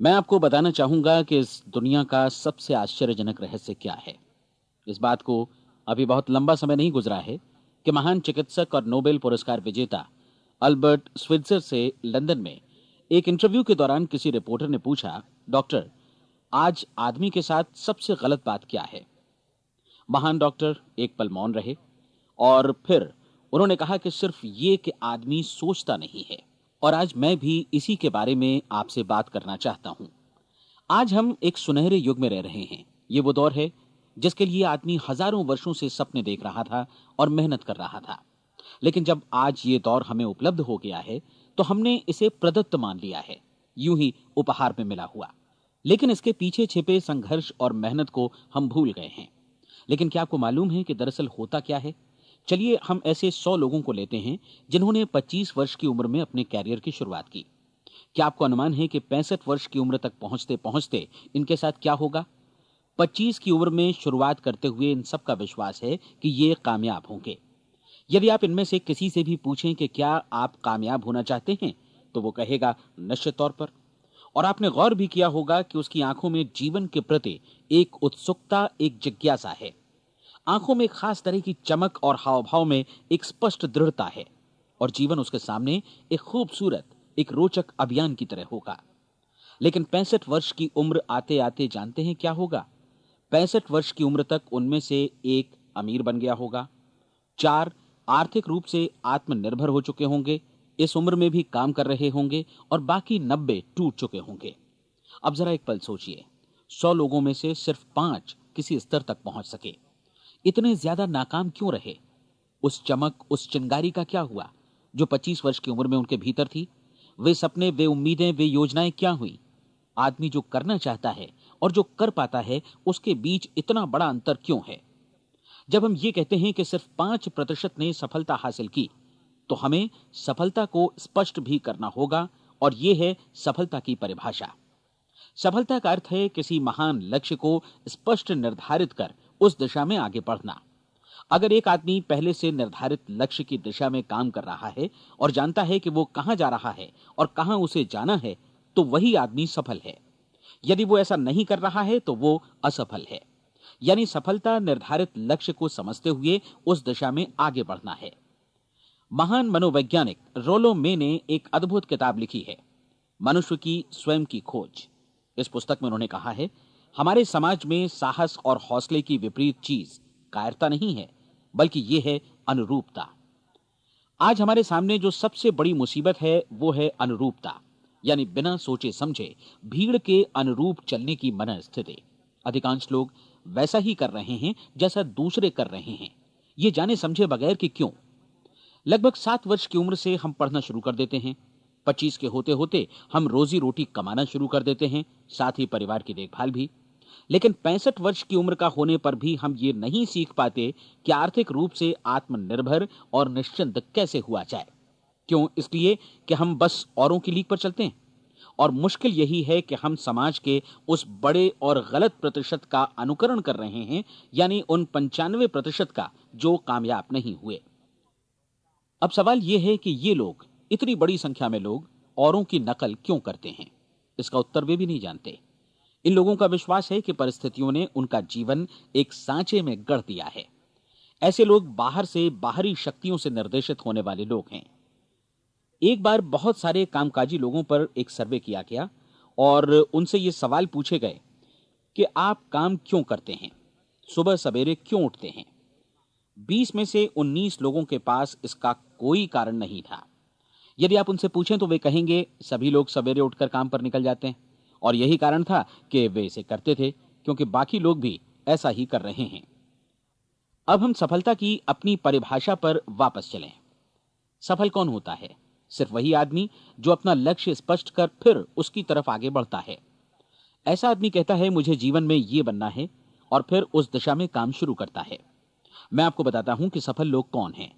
मैं आपको बताना चाहूँगा कि इस दुनिया का सबसे आश्चर्यजनक रहस्य क्या है। इस बात को अभी बहुत लंबा समय नहीं गुजरा है कि महान चिकित्सक और नोबेल पुरस्कार विजेता अल्बर्ट स्विट्जर से लंदन में एक इंटरव्यू के दौरान किसी रिपोर्टर ने पूछा, डॉक्टर, आज आदमी के साथ सबसे गलत बात क्या है? महान डॉक्टर एक पल मौन रहे और फिर उन्होंने कहा कि सिर्फ़ ये कि आदमी सोचता नहीं है। और आज मैं भी इसी के बारे में आपसे बात करना चाहता हूँ। आज हम एक सुनहरे युग में रह रहे हैं। ये वो दौर है जिसके लिए आदमी हज़ारों वर्षों से सपने देख रहा था और मेहनत कर रहा था। लेकिन जब आज ये दौर हमें उपलब्ध हो गया है तो हमने इसे प्रदत्त मान लिया है। यूँ ही उपहार में मिला हुआ। लेकिन इसके पीछे छिपे संघर्ष और मेहनत को हम भूल गए हैं। लेकिन क्या आपको मालूम है कि दरअसल होता क्या है? चलिए हम ऐसे सौ लोगों को लेते हैं, जिन्होंने 25 वर्ष की उम्र में अपने कैरियर की शुरुआत की। क्या आपको अनुमान है कि पैंसठ वर्ष की उम्र तक पहुँचते पहुँचते इनके साथ क्या होगा? 25 की उम्र में शुरुआत करते हुए इन सब का विश्वास है कि ये कामयाब होंगे। यदि आप इनमें से किसी से भी पूछें कि क्या आप कामयाब होना चाहते हैं तो वो कहेगा, निश्चित तौर पर। और आपने गौर भी किया होगा कि उसकी आँखों में जीवन के प्रति एक उत्सुकता, एक जिज्ञासा है। आँखों में खास तरह की चमक और हाव भाव में एक स्पष्ट दृढ़ता है और जीवन उसके सामने एक खूबसूरत, एक रोचक अभियान की तरह होगा। लेकिन पैंसठ वर्ष की उम्र आते आते जानते हैं क्या होगा? पैंसठ वर्ष की उम्र तक उनमें से एक अमीर बन गया होगा। चार आर्थिक रूप से आत्मनिर्भर हो चुके होंगे, इस उम्र में भी काम कर रहे होंगे और बाकी नब्बे टूट चुके होंगे। अब जरा एक पल सोचिए, सौ लोगों में से सिर्फ़ पाँच किसी स्तर तक पहुँच सके। इतने ज़्यादा नाकाम क्यों रहे? उस चमक, उस चिंगारी का क्या हुआ? जो 25 वर्ष की उम्र में उनके भीतर थी, वे सपने, वे उम्मीदें, वे योजनाएँ क्या हुई? आदमी जो करना चाहता है और जो कर पाता है, उसके बीच इतना बड़ा अंतर क्यों है? जब हम ये कहते हैं कि सिर्फ़ पाँच प्रतिशत ने सफलता हासिल की तो हमें सफलता को स्पष्ट भी करना होगा और यह है सफलता की परिभाषा। सफलता का अर्थ है किसी महान लक्ष्य को स्पष्ट निर्धारित कर उस दिशा में आगे बढ़ना। अगर एक आदमी पहले से निर्धारित लक्ष्य की दिशा में काम कर रहा है और जानता है कि वो कहाँ जा रहा है और कहाँ उसे जाना है तो वही आदमी सफल है। यदि वो ऐसा नहीं कर रहा है तो वो असफल है। यानी सफलता निर्धारित लक्ष्य को समझते हुए उस दिशा में आगे बढ़ना है। महान मनोवैज्ञानिक रोलो मे ने एक अद्भुत किताब लिखी है, मनुष्य की स्वयं की खोज। इस पुस्तक में उन्होंने कहा है हमारे समाज में साहस और हौसले की विपरीत चीज़ कायरता नहीं है, बल्कि यह है अनुरूपता। आज हमारे सामने जो सबसे बड़ी मुसीबत है, वो है अनुरूपता, यानी बिना सोचे समझे भीड़ के अनुरूप चलने की मन स्थिति अधिकांश लोग वैसा ही कर रहे हैं, जैसा दूसरे कर रहे हैं। ये जाने समझे बगैर कि क्यों? लगभग सात वर्ष की उम्र से हम पढ़ना शुरू कर देते हैं। पच्चीस के होते होते हम रोजी रोटी कमाना शुरू कर देते हैं, साथ ही परिवार की देखभाल भी। लेकिन पैंसठ वर्ष की उम्र का होने पर भी हम ये नहीं सीख पाते कि आर्थिक रूप से आत्मनिर्भर और निश्चिंत कैसे हुआ जाए। क्यों? इसलिए कि हम बस औरों की लीक पर चलते हैं। और मुश्किल यही है कि हम समाज के उस बड़े और गलत प्रतिशत का अनुकरण कर रहे हैं, यानी उन पंचानवे प्रतिशत का जो कामयाब नहीं हुए। अब सवाल यह है कि ये लोग इतनी बड़ी संख्या में लोग औरों की नकल क्यों करते हैं? इसका उत्तर वे भी नहीं जानते। इन लोगों का विश्वास है कि परिस्थितियों ने उनका जीवन एक सांचे में गढ़ दिया है। ऐसे लोग बाहर से बाहरी शक्तियों से निर्देशित होने वाले लोग हैं। एक बार बहुत सारे कामकाजी लोगों पर एक सर्वे किया गया और उनसे ये सवाल पूछे गए कि आप काम क्यों करते हैं? सुबह सवेरे क्यों उठते हैं? 20 में से 19 लोगों के पास इसका कोई कारण नहीं था। यदि आप उनसे पूछें तो वे कहेंगे, सभी लोग सवेरे उठकर काम पर निकल जाते हैं। और यही कारण था कि वे इसे करते थे, क्योंकि बाकी लोग भी ऐसा ही कर रहे हैं। अब हम सफलता की अपनी परिभाषा पर वापस चलें। सफल कौन होता है? सिर्फ़ वही आदमी जो अपना लक्ष्य स्पष्ट कर फिर उसकी तरफ़ आगे बढ़ता है। ऐसा आदमी कहता है, मुझे जीवन में यह बनना है और फिर उस दिशा में काम शुरू करता है। मैं आपको बताता हूँ कि सफल लोग कौन हैं।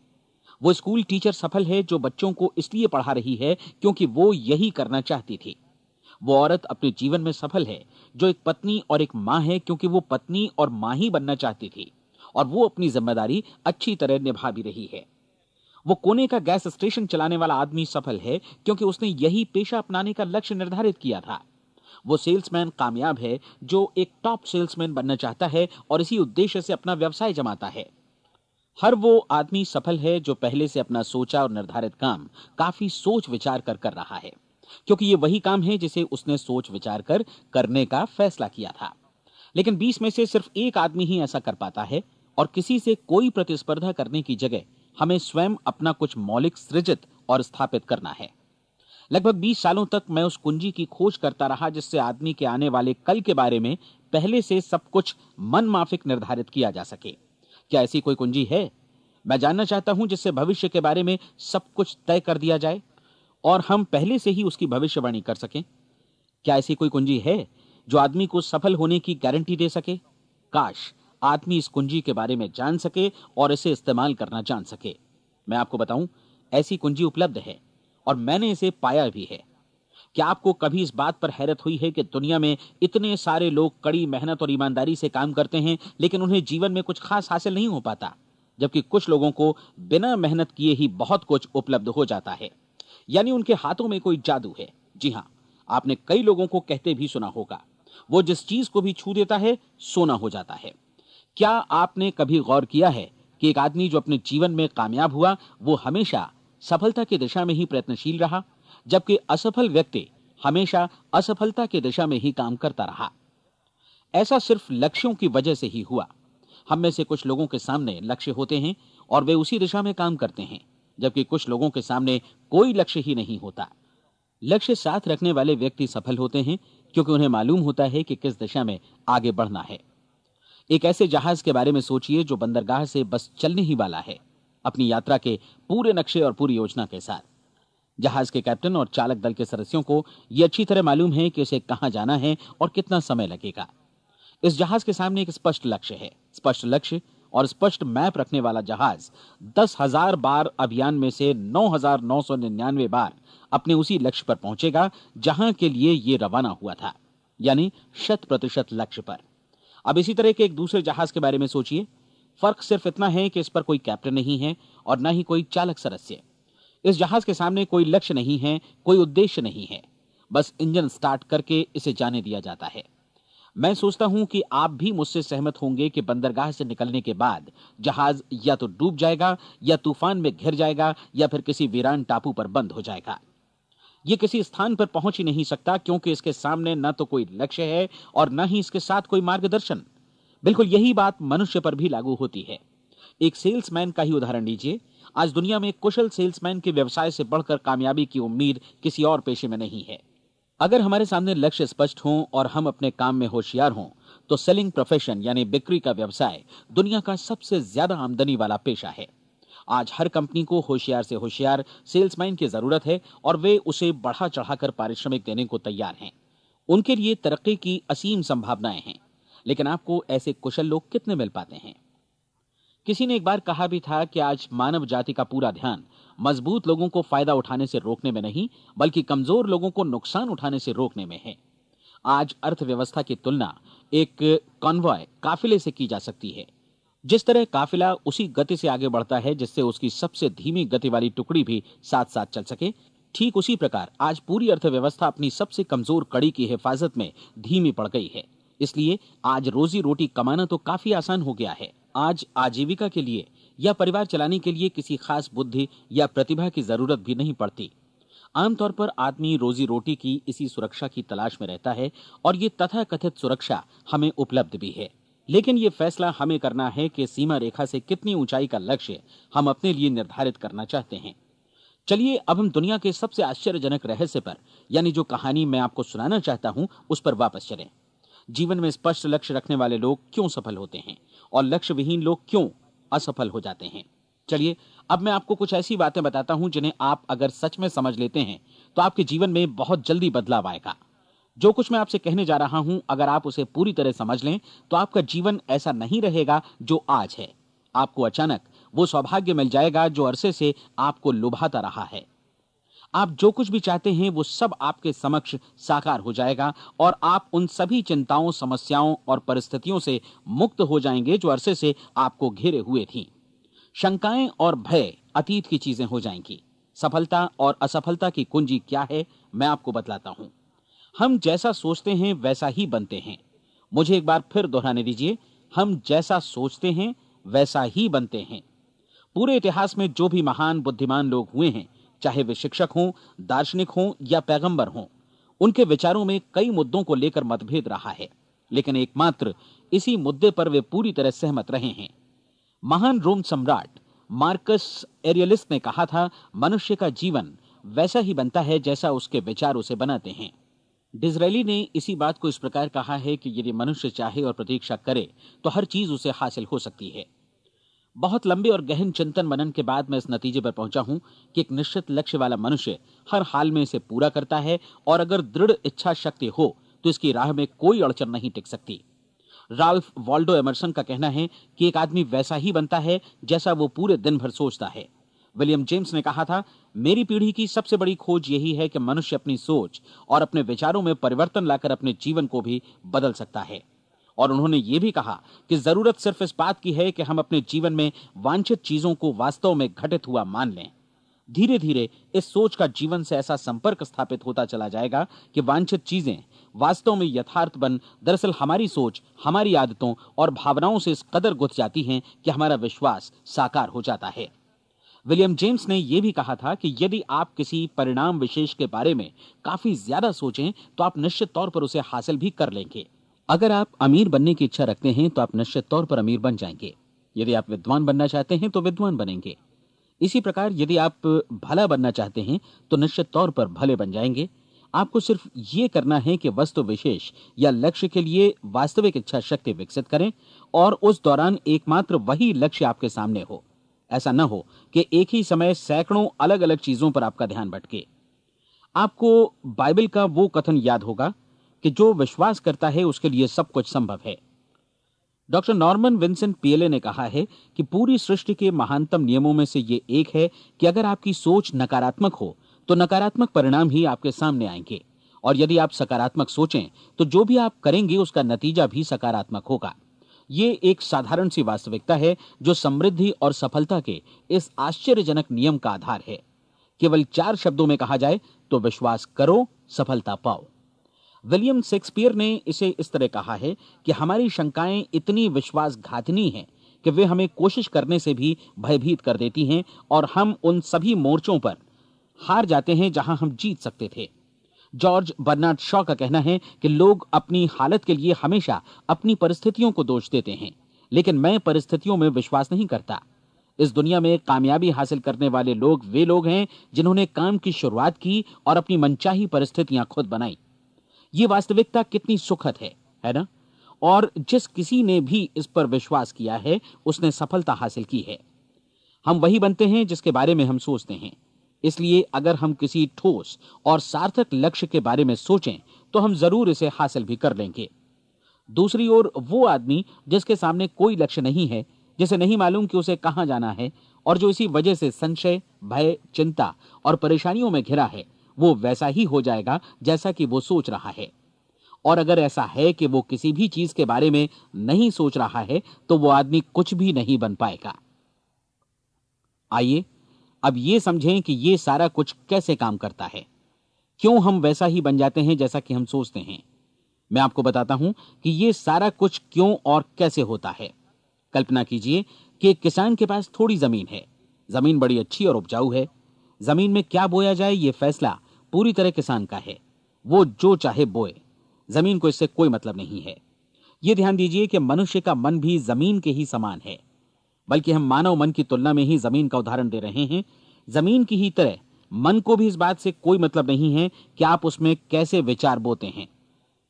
वो स्कूल टीचर सफल है जो बच्चों को इसलिए पढ़ा रही है क्योंकि वो यही करना चाहती थी। वो औरत अपने जीवन में सफल है, जो एक पत्नी और एक माँ है क्योंकि वो पत्नी और माँ ही बनना चाहती थी और वो अपनी ज़िम्मेदारी अच्छी तरह निभा भी रही है। वो कोने का गैस स्टेशन चलाने वाला आदमी सफल है क्योंकि उसने यही पेशा अपनाने का लक्ष्य निर्धारित किया था। वो सेल्समैन कामयाब है, जो एक टॉप सेल्समैन बनना चाहता है और इसी उद्देश्य से अपना व्यवसाय जमाता है। हर वो आदमी सफल है जो पहले से अपना सोचा और निर्धारित काम काफ़ी सोच विचार कर कर रहा है, क्योंकि ये वही काम है जिसे उसने सोच विचार कर करने का फैसला किया था। लेकिन 20 में से सिर्फ़ एक आदमी ही ऐसा कर पाता है और किसी से कोई प्रतिस्पर्धा करने की जगह हमें स्वयं अपना कुछ मौलिक सृजित और स्थापित करना है। लगभग 20 सालों तक मैं उस कुंजी की खोज करता रहा जिससे आदमी के आने वाले कल के बारे में पहले से सब कुछ मन माफिक निर्धारित किया जा सके। क्या ऐसी कोई कुंजी है? मैं जानना चाहता हूँ जिससे भविष्य के बारे में सब कुछ तय कर दिया जाए और हम पहले से ही उसकी भविष्यवाणी कर सकें। क्या ऐसी कोई कुंजी है जो आदमी को सफल होने की गारंटी दे सके? काश आदमी इस कुंजी के बारे में जान सके और इसे इस्तेमाल करना जान सके। मैं आपको बताऊँ, ऐसी कुंजी उपलब्ध है और मैंने इसे पाया भी है। क्या आपको कभी इस बात पर हैरत हुई है कि दुनिया में इतने सारे लोग कड़ी मेहनत और ईमानदारी से काम करते हैं, लेकिन उन्हें जीवन में कुछ खास हासिल नहीं हो पाता, जबकि कुछ लोगों को बिना मेहनत किए ही बहुत कुछ उपलब्ध हो जाता है। यानी उनके हाथों में कोई जादू है। जी हाँ आपने कई लोगों को कहते भी सुना होगा। वो जिस चीज़ को भी छू देता है, सोना हो जाता है। क्या आपने कभी गौर किया है कि एक आदमी जो अपने जीवन में कामयाब हुआ, वो हमेशा सफलता की दिशा में ही प्रयत्नशील रहा? जबकि असफल व्यक्ति हमेशा असफलता की दिशा में ही काम करता रहा। ऐसा सिर्फ़ लक्ष्यों की वजह से ही हुआ। हम में से कुछ लोगों के सामने लक्ष्य होते हैं और वे उसी दिशा में काम करते हैं, जबकि कुछ लोगों के सामने कोई लक्ष्य ही नहीं होता। लक्ष्य साथ रखने वाले व्यक्ति सफल होते हैं, क्योंकि उन्हें मालूम होता है कि किस दिशा में आगे बढ़ना है। एक ऐसे जहाज़ के बारे में सोचिए जो बंदरगाह से बस चलने ही वाला है, अपनी यात्रा के पूरे नक्शे और पूरी योजना के साथ। जहाज़ के कैप्टन और चालक दल के सदस्यों को यह अच्छी तरह मालूम है कि उसे कहाँ जाना है और कितना समय लगेगा। इस जहाज़ के सामने एक स्पष्ट लक्ष्य है। स्पष्ट लक्ष्य और स्पष्ट मैप रखने वाला जहाज़ दस हज़ार बार अभियान में से नौ हज़ार नौ सौ निन्यानवे बार अपने उसी लक्ष्य पर पहुंचेगा, जहाँ के लिए ये रवाना हुआ था, यानी शत प्रतिशत लक्ष्य पर। अब इसी तरह के एक दूसरे जहाज़ के बारे में सोचिए। फ़र्क सिर्फ़ इतना है कि इस पर कोई कैप्टन नहीं है और न ही कोई चालक सदस्य। इस जहाज़ के सामने कोई लक्ष्य नहीं है, कोई उद्देश्य नहीं है। बस इंजन स्टार्ट करके इसे जाने दिया जाता है। मैं सोचता हूँ कि आप भी मुझसे सहमत होंगे कि बंदरगाह से निकलने के बाद जहाज़ या तो डूब जाएगा, या तूफ़ान में घिर जाएगा, या फिर किसी वीरान टापू पर बंद हो जाएगा। यह किसी स्थान पर पहुँच ही नहीं सकता, क्योंकि इसके सामने न तो कोई लक्ष्य है और न ही इसके साथ कोई मार्गदर्शन। बिल्कुल यही बात मनुष्य पर भी लागू होती है। एक सेल्समैन का ही उदाहरण लीजिए। आज दुनिया में कुशल सेल्समैन के व्यवसाय से बढ़कर कामयाबी की उम्मीद किसी और पेशे में नहीं है। अगर हमारे सामने लक्ष्य स्पष्ट हो और हम अपने काम में होशियार हों तो सेलिंग प्रोफेशन यानी बिक्री का व्यवसाय दुनिया का सबसे ज़्यादा आमदनी वाला पेशा है। आज हर कंपनी को होशियार से होशियार सेल्समैन की ज़रूरत है और वे उसे बढ़ा चढ़ाकर पारिश्रमिक देने को तैयार हैं। उनके लिए तरक्की की असीम संभावनाएँ हैं। लेकिन आपको ऐसे कुशल लोग कितने मिल पाते हैं? किसी ने एक बार कहा भी था कि आज मानव जाति का पूरा ध्यान मज़बूत लोगों को फ़ायदा उठाने से रोकने में नहीं, बल्कि कमज़ोर लोगों को नुकसान उठाने से रोकने में है। आज अर्थव्यवस्था की तुलना एक कॉन्वॉय काफिले से की जा सकती है। जिस तरह काफिला उसी गति से आगे बढ़ता है, जिससे उसकी सबसे धीमी गति वाली टुकड़ी भी साथ साथ चल सके, ठीक उसी प्रकार आज पूरी अर्थव्यवस्था अपनी सबसे कमज़ोर कड़ी की हिफाजत में धीमी पड़ गई है। इसलिए आज रोजी रोटी कमाना तो काफ़ी आसान हो गया है। आज आजीविका के लिए या परिवार चलाने के लिए किसी खास बुद्धि या प्रतिभा की ज़रूरत भी नहीं पड़ती। आमतौर पर आदमी रोजी रोटी की इसी सुरक्षा की तलाश में रहता है और ये तथा कथित सुरक्षा हमें उपलब्ध भी है। लेकिन ये फैसला हमें करना है कि सीमा रेखा से कितनी ऊंचाई का लक्ष्य हम अपने लिए निर्धारित करना चाहते हैं। चलिए अब हम दुनिया के सबसे आश्चर्यजनक रहस्य पर, यानी जो कहानी मैं आपको सुनाना चाहता हूँ, उस पर वापस चलें। जीवन में स्पष्ट लक्ष्य रखने वाले लोग क्यों सफल होते हैं? और लक्ष्य विहीन लोग क्यों असफल हो जाते हैं? चलिए, अब मैं आपको कुछ ऐसी बातें बताता हूँ जिन्हें आप अगर सच में समझ लेते हैं तो आपके जीवन में बहुत जल्दी बदलाव आएगा। जो कुछ मैं आपसे कहने जा रहा हूँ, अगर आप उसे पूरी तरह समझ लें तो आपका जीवन ऐसा नहीं रहेगा जो आज है। आपको अचानक वो सौभाग्य मिल जाएगा जो अरसे से आपको लुभाता रहा है। आप जो कुछ भी चाहते हैं, वो सब आपके समक्ष साकार हो जाएगा और आप उन सभी चिंताओं, समस्याओं और परिस्थितियों से मुक्त हो जाएँगे जो अरसे से आपको घेरे हुए थी। शंकाएँ और भय अतीत की चीज़ें हो जाएँगी। सफलता और असफलता की कुंजी क्या है, मैं आपको बतलाता हूँ। हम जैसा सोचते हैं, वैसा ही बनते हैं। मुझे एक बार फिर दोहराने दीजिए, हम जैसा सोचते हैं, वैसा ही बनते हैं। पूरे इतिहास में जो भी महान, बुद्धिमान लोग हुए हैं चाहे वे शिक्षक हों, दार्शनिक हों या पैगंबर हों, उनके विचारों में कई मुद्दों को लेकर मतभेद रहा है। लेकिन एकमात्र, इसी मुद्दे पर वे पूरी तरह सहमत रहे हैं। महान रोम सम्राट मार्कस एरियलिस्ट ने कहा था, मनुष्य का जीवन वैसा ही बनता है जैसा उसके विचार उसे बनाते हैं। डिजरेली ने इसी बात को इस प्रकार कहा है कि यदि मनुष्य चाहे और प्रतीक्षा करे तो हर चीज़ उसे हासिल हो सकती है। बहुत लंबे और गहन चिंतन मनन के बाद मैं इस नतीजे पर पहुँचा हूँ कि एक निश्चित लक्ष्य वाला मनुष्य हर हाल में इसे पूरा करता है और अगर दृढ़ इच्छा शक्ति हो तो इसकी राह में कोई अड़चन नहीं टिक सकती। राल्फ वॉल्डो एमरसन का कहना है कि एक आदमी वैसा ही बनता है जैसा वो पूरे दिन भर सोचता है। विलियम जेम्स ने कहा था, मेरी पीढ़ी की सबसे बड़ी खोज यही है कि मनुष्य अपनी सोच और अपने विचारों में परिवर्तन लाकर अपने जीवन को भी बदल सकता है। और उन्होंने ये भी कहा कि ज़रूरत सिर्फ़ इस बात की है कि हम अपने जीवन में वांछित चीज़ों को वास्तव में घटित हुआ मान लें। धीरे धीरे इस सोच का जीवन से ऐसा संपर्क स्थापित होता चला जाएगा कि वांछित चीज़ें वास्तव में यथार्थ बन, दरअसल हमारी सोच, हमारी आदतों और भावनाओं से इस कदर गुथ जाती हैं कि हमारा विश्वास साकार हो जाता है। विलियम जेम्स ने यह भी कहा था कि यदि आप किसी परिणाम विशेष के बारे में काफ़ी ज़्यादा सोचें तो आप निश्चित तौर पर उसे हासिल भी कर लेंगे। अगर आप अमीर बनने की इच्छा रखते हैं तो आप निश्चित तौर पर अमीर बन जाएँगे। यदि आप विद्वान बनना चाहते हैं तो विद्वान बनेंगे। इसी प्रकार यदि आप भला बनना चाहते हैं तो निश्चित तौर पर भले बन जाएँगे। आपको सिर्फ़ ये करना है कि वस्तु विशेष या लक्ष्य के लिए वास्तविक इच्छा शक्ति विकसित करें, और उस दौरान एकमात्र वही लक्ष्य आपके सामने हो। ऐसा न हो कि एक ही समय सैकड़ों अलग अलग चीज़ों पर आपका ध्यान भटके। आपको बाइबल का वो कथन याद होगा कि जो विश्वास करता है, उसके लिए सब कुछ संभव है। डॉक्टर नॉर्मन विंसेंट पीएलए ने कहा है कि पूरी सृष्टि के महानतम नियमों में से ये एक है कि अगर आपकी सोच नकारात्मक हो तो नकारात्मक परिणाम ही आपके सामने आएँगे। और यदि आप सकारात्मक सोचें तो जो भी आप करेंगे, उसका नतीजा भी सकारात्मक होगा। ये एक साधारण सी वास्तविकता है, जो समृद्धि और सफलता के इस आश्चर्यजनक नियम का आधार है। केवल चार शब्दों में कहा जाए तो विश्वास करो, सफलता पाओ। विलियम शेक्सपियर ने इसे इस तरह कहा है कि हमारी शंकाएँ इतनी विश्वासघातनी हैं कि वे हमें कोशिश करने से भी भयभीत कर देती हैं और हम उन सभी मोर्चों पर हार जाते हैं जहाँ हम जीत सकते थे। जॉर्ज बर्नार्ड शॉ का कहना है कि लोग अपनी हालत के लिए हमेशा अपनी परिस्थितियों को दोष देते हैं, लेकिन मैं परिस्थितियों में विश्वास नहीं करता। इस दुनिया में कामयाबी हासिल करने वाले लोग वे लोग हैं जिन्होंने काम की शुरुआत की और अपनी मनचाही परिस्थितियाँ खुद बनाई। ये वास्तविकता कितनी सुखद है है ना? और जिस किसी ने भी इस पर विश्वास किया है, उसने सफलता हासिल की है। हम वही बनते हैं जिसके बारे में हम सोचते हैं। इसलिए अगर हम किसी ठोस और सार्थक लक्ष्य के बारे में सोचें तो हम ज़रूर इसे हासिल भी कर लेंगे। दूसरी ओर, वो आदमी जिसके सामने कोई लक्ष्य नहीं है, जिसे नहीं मालूम कि उसे कहाँ जाना है, और जो इसी वजह से संशय, भय, चिंता और परेशानियों में घिरा है वो वैसा ही हो जाएगा जैसा कि वो सोच रहा है। और अगर ऐसा है कि वो किसी भी चीज़ के बारे में नहीं सोच रहा है तो वो आदमी कुछ भी नहीं बन पाएगा। आइए, अब ये समझें कि ये सारा कुछ कैसे काम करता है। क्यों हम वैसा ही बन जाते हैं जैसा कि हम सोचते हैं? मैं आपको बताता हूँ कि ये सारा कुछ क्यों और कैसे होता है। कल्पना कीजिए कि एक किसान के पास थोड़ी ज़मीन है। ज़मीन बड़ी अच्छी और उपजाऊ है। ज़मीन में क्या बोया जाए ये फैसला पूरी तरह किसान का है। वो जो चाहे बोए। ज़मीन को इससे कोई मतलब नहीं है। ये ध्यान दीजिए कि मनुष्य का मन भी ज़मीन के ही समान है। बल्कि हम मानव मन की तुलना में ही ज़मीन का उदाहरण दे रहे हैं। ज़मीन की ही तरह मन को भी इस बात से कोई मतलब नहीं है कि आप उसमें कैसे विचार बोते हैं।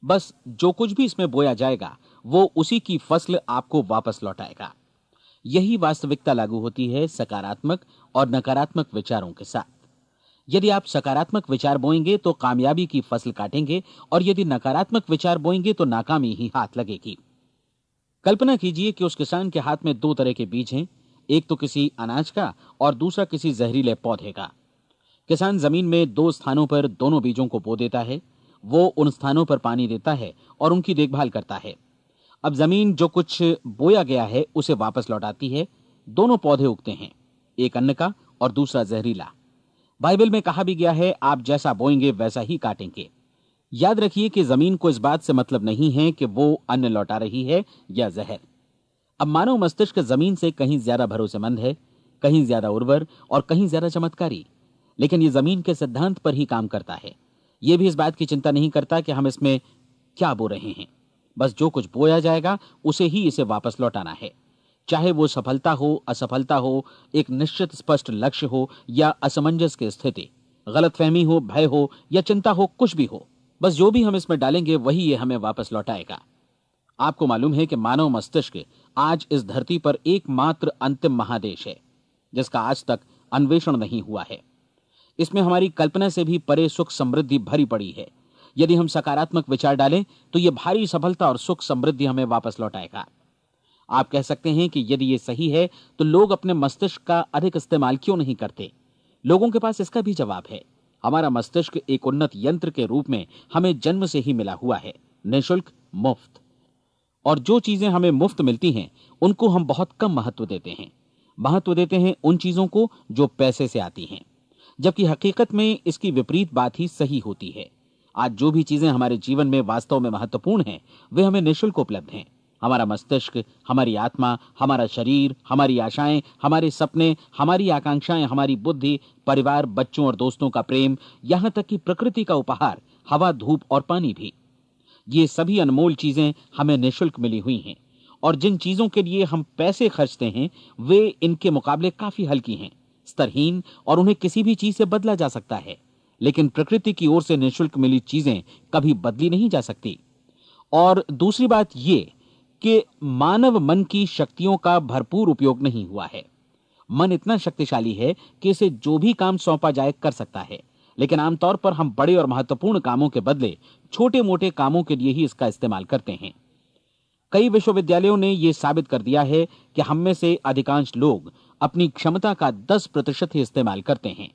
बस जो कुछ भी इसमें बोया जाएगा, वो उसी की फ़सल आपको वापस लौटाएगा। यही वास्तविकता लागू होती है सकारात्मक और नकारात्मक विचारों के साथ। यदि आप सकारात्मक विचार बोएँगे तो कामयाबी की फ़सल काटेंगे, और यदि नकारात्मक विचार बोएँगे तो नाकामी ही हाथ लगेगी। कल्पना कीजिए कि उस किसान के हाथ में दो तरह के बीज हैं, एक तो किसी अनाज का और दूसरा किसी जहरीले पौधे का। किसान ज़मीन में दो स्थानों पर दोनों बीजों को बो देता है, वो उन स्थानों पर पानी देता है और उनकी देखभाल करता है। अब ज़मीन जो कुछ बोया गया है, उसे वापस लौटाती है, दोनों पौधे उगते हैं, एक अन्न का और दूसरा जहरीला। बाइबल में कहा भी गया है, आप जैसा बोएँगे, वैसा ही काटेंगे। याद रखिए कि ज़मीन को इस बात से मतलब नहीं है कि वो अन्न लौटा रही है या जहर। अब मानव मस्तिष्क ज़मीन से कहीं ज़्यादा भरोसेमंद है, कहीं ज़्यादा उर्वर और कहीं ज़्यादा चमत्कारी। लेकिन ये ज़मीन के सिद्धांत पर ही काम करता है। ये भी इस बात की चिंता नहीं करता कि हम इसमें क्या बो रहे हैं। बस जो कुछ बोया जाएगा, उसे ही इसे वापस लौटाना है। चाहे वो सफलता हो, असफलता हो, एक निश्चित स्पष्ट लक्ष्य हो या असमंजस की स्थिति। गलतफहमी हो, भय हो या चिंता हो, कुछ भी हो, बस जो भी हम इसमें डालेंगे वही ये हमें वापस लौटाएगा। आपको मालूम है कि मानव मस्तिष्क आज इस धरती पर एकमात्र अंतिम महादेश है, जिसका आज तक अन्वेषण नहीं हुआ है। इसमें हमारी कल्पना से भी परे सुख समृद्धि भरी पड़ी है। यदि हम सकारात्मक विचार डालें तो यह भारी सफलता और सुख समृद्धि हमें वापस लौटाएगा। आप कह सकते हैं कि यदि ये सही है तो लोग अपने मस्तिष्क का अधिक इस्तेमाल क्यों नहीं करते? लोगों के पास इसका भी जवाब है। हमारा मस्तिष्क एक उन्नत यंत्र के रूप में हमें जन्म से ही मिला हुआ है, निःशुल्क मुफ़्त। और जो चीज़ें हमें मुफ़्त मिलती हैं, उनको हम बहुत कम महत्व देते हैं। महत्व देते हैं उन चीज़ों को जो पैसे से आती हैं। जबकि हकीकत में इसकी विपरीत बात ही सही होती है। आज जो भी चीज़ें हमारे जीवन में वास्तव में महत्वपूर्ण हैं, वे हमें निःशुल्क उपलब्ध हैं। हमारा मस्तिष्क, हमारी आत्मा, हमारा शरीर, हमारी आशाएँ, हमारे सपने, हमारी आकांक्षाएँ, हमारी बुद्धि, परिवार, बच्चों और दोस्तों का प्रेम, यहाँ तक कि प्रकृति का उपहार, हवा, धूप और पानी भी। ये सभी अनमोल चीज़ें हमें निःशुल्क मिली हुई हैं, और जिन चीज़ों के लिए हम पैसे खर्चते हैं, वे इनके मुकाबले काफ़ी हल्की हैं, स्तरहीन और उन्हें किसी भी चीज़ से बदला जा सकता है, लेकिन प्रकृति की ओर से निःशुल्क मिली चीज़ें कभी बदली नहीं जा सकती। और दूसरी बात यह कि मानव मन की शक्तियों का भरपूर उपयोग नहीं हुआ है। मन इतना शक्तिशाली है कि इसे जो भी काम सौंपा जाए कर सकता है। लेकिन आमतौर पर हम बड़े और महत्वपूर्ण कामों के बदले छोटे मोटे कामों के लिए ही इसका इस्तेमाल करते हैं। कई विश्वविद्यालयों ने यह साबित कर दिया है कि हम में से अधिकांश लोग अपनी क्षमता का 10 प्रतिशत ही इस्तेमाल करते हैं।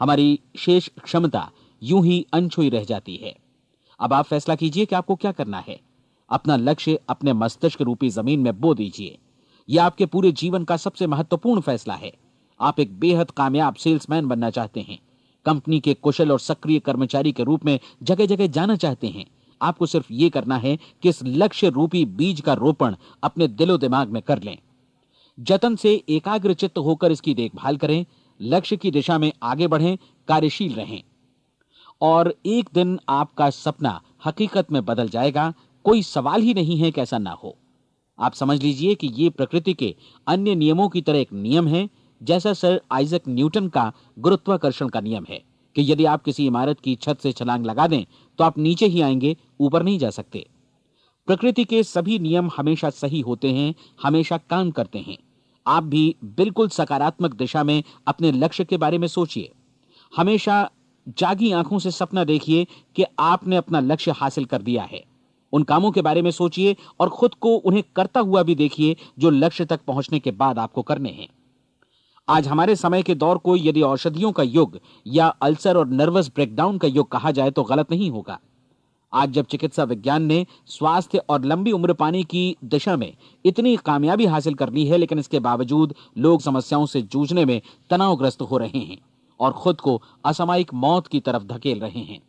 हमारी शेष क्षमता यूँ ही अनछुई रह जाती है। अब आप फैसला कीजिए कि आपको क्या करना है। अपना लक्ष्य अपने मस्तिष्क रूपी ज़मीन में बो दीजिए। यह आपके पूरे जीवन का सबसे महत्वपूर्ण फैसला है। आप एक बेहद कामयाब सेल्समैन बनना चाहते हैं। कंपनी के कुशल और सक्रिय कर्मचारी के रूप में जगह जगह जाना चाहते हैं। आपको सिर्फ़ ये करना है कि इस लक्ष्य रूपी बीज का रोपण अपने दिलो दिमाग में कर लें। जतन से एकाग्र चित्त होकर इसकी देखभाल करें। लक्ष्य की दिशा में आगे बढ़ें, कार्यशील रहें। और एक दिन आपका सपना हकीकत में बदल जाएगा। कोई सवाल ही नहीं है कि ऐसा ना हो। आप समझ लीजिए कि यह प्रकृति के अन्य नियमों की तरह एक नियम है, जैसा सर आइजक न्यूटन का गुरुत्वाकर्षण का नियम है, कि यदि आप किसी इमारत की छत से छलांग लगा दें तो आप नीचे ही आएँगे, ऊपर नहीं जा सकते। प्रकृति के सभी नियम हमेशा सही होते हैं, हमेशा काम करते हैं। आप भी बिल्कुल सकारात्मक दिशा में अपने लक्ष्य के बारे में सोचिए। हमेशा जागी आँखों से सपना देखिए कि आपने अपना लक्ष्य हासिल कर दिया है। उन कामों के बारे में सोचिए और खुद को उन्हें करता हुआ भी देखिए जो लक्ष्य तक पहुँचने के बाद आपको करने हैं। आज हमारे समय के दौर को यदि औषधियों का युग या अल्सर और नर्वस ब्रेकडाउन का युग कहा जाए तो गलत नहीं होगा। आज जब चिकित्सा विज्ञान ने स्वास्थ्य और लंबी उम्र पाने की दिशा में इतनी कामयाबी हासिल कर ली है, लेकिन इसके बावजूद लोग समस्याओं से जूझने में तनावग्रस्त हो रहे हैं और खुद को असामयिक मौत की तरफ़ धकेल रहे हैं।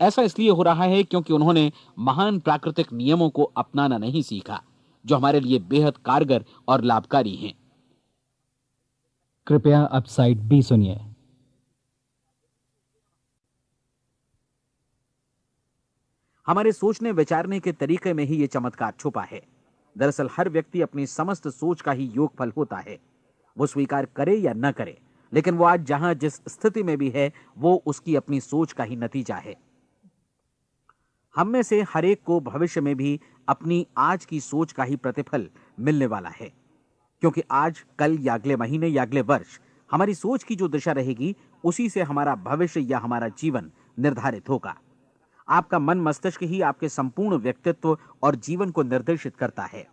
ऐसा इसलिए हो रहा है क्योंकि उन्होंने महान प्राकृतिक नियमों को अपनाना नहीं सीखा जो हमारे लिए बेहद कारगर और लाभकारी हैं। कृपया अब साइड बी सुनिए। हमारे सोचने विचारने के तरीके में ही यह चमत्कार छुपा है। दरअसल हर व्यक्ति अपनी समस्त सोच का ही योगफल होता है। वो स्वीकार करे या न करे लेकिन वो आज जहाँ जिस स्थिति में भी है वो उसकी अपनी सोच का ही नतीजा है। हम में से हर एक को भविष्य में भी अपनी आज की सोच का ही प्रतिफल मिलने वाला है। क्योंकि आज, कल या अगले महीने या अगले वर्ष, हमारी सोच की जो दिशा रहेगी, उसी से हमारा भविष्य या हमारा जीवन निर्धारित होगा। आपका मन मस्तिष्क ही आपके संपूर्ण व्यक्तित्व और जीवन को निर्देशित करता है।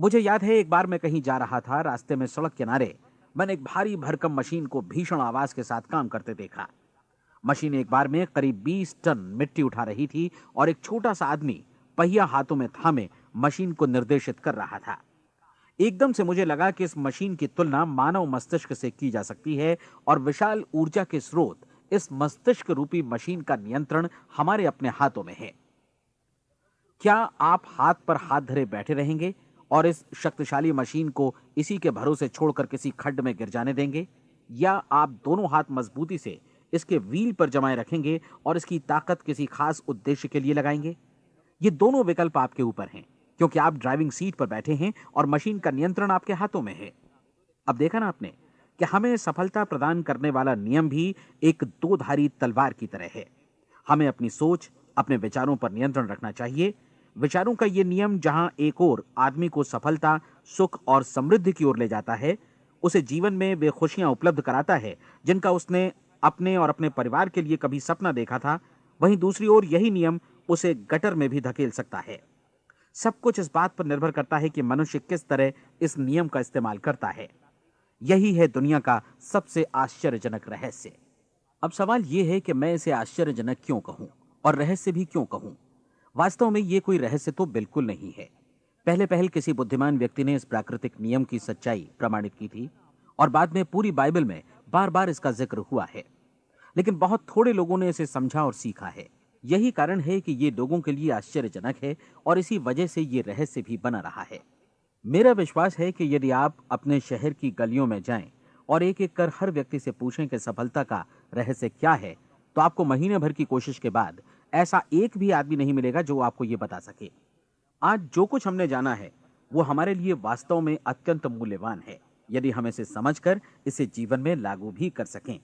मुझे याद है, एक बार मैं कहीं जा रहा था, रास्ते में सड़क किनारे, मैंने एक भारी भरकम मशीन को भीषण आवाज़ के साथ काम करते देखा। मशीन एक बार में करीब 20 टन मिट्टी उठा रही थी और एक छोटा सा आदमी पहिया हाथों में थामे मशीन को निर्देशित कर रहा था। एकदम से मुझे लगा कि इस मशीन की तुलना मानव मस्तिष्क से की जा सकती है और विशाल ऊर्जा के स्रोत इस मस्तिष्क रूपी मशीन का नियंत्रण हमारे अपने हाथों में है। क्या आप हाथ पर हाथ धरे बैठे रहेंगे और इस शक्तिशाली मशीन को इसी के भरोसे छोड़कर किसी खड्ड में गिर जाने देंगे? या आप दोनों हाथ मजबूती से इसके व्हील पर जमाए रखेंगे और इसकी ताकत किसी खास उद्देश्य के लिए लगाएँगे। ये दोनों विकल्प आपके ऊपर हैं, क्योंकि आप ड्राइविंग सीट पर बैठे हैं और मशीन का नियंत्रण आपके हाथों में है। अब देखा ना आपने कि हमें सफलता प्रदान करने वाला नियम भी एक दो धारी तलवार की तरह है। हमें अपनी सोच, अपने विचारों पर नियंत्रण रखना चाहिए। विचारों का यह नियम जहाँ एक और आदमी को सफलता, सुख और समृद्धि की ओर ले जाता है, उसे जीवन में वे खुशियाँ उपलब्ध कराता है, जिनका उसने अपने और अपने परिवार के लिए कभी सपना देखा था, वहीं दूसरी ओर यही नियम उसे गटर में भी धकेल सकता है। सब कुछ इस बात पर निर्भर करता है कि मनुष्य किस तरह इस नियम का इस्तेमाल करता है। यही है दुनिया का सबसे आश्चर्यजनक रहस्य। अब सवाल यह है कि मैं इसे आश्चर्यजनक क्यों कहूँ और रहस्य भी क्यों कहूँ? वास्तव में यह कोई रहस्य तो बिल्कुल नहीं है। पहले पहल किसी बुद्धिमान व्यक्ति ने इस प्राकृतिक नियम की सच्चाई प्रमाणित की थी और बाद में पूरी बाइबल में बार बार इसका ज़िक्र हुआ है। लेकिन बहुत थोड़े लोगों ने इसे समझा और सीखा है। यही कारण है कि ये लोगों के लिए आश्चर्यजनक है और इसी वजह से ये रहस्य भी बना रहा है। मेरा विश्वास है कि यदि आप अपने शहर की गलियों में जाएँ और एक एक कर हर व्यक्ति से पूछें कि सफलता का रहस्य क्या है तो आपको महीने भर की कोशिश के बाद ऐसा एक भी आदमी नहीं मिलेगा जो आपको ये बता सके। आज जो कुछ हमने जाना है, वो हमारे लिए वास्तव में अत्यंत मूल्यवान है, यदि हम इसे समझकर इसे जीवन में लागू भी कर सकें।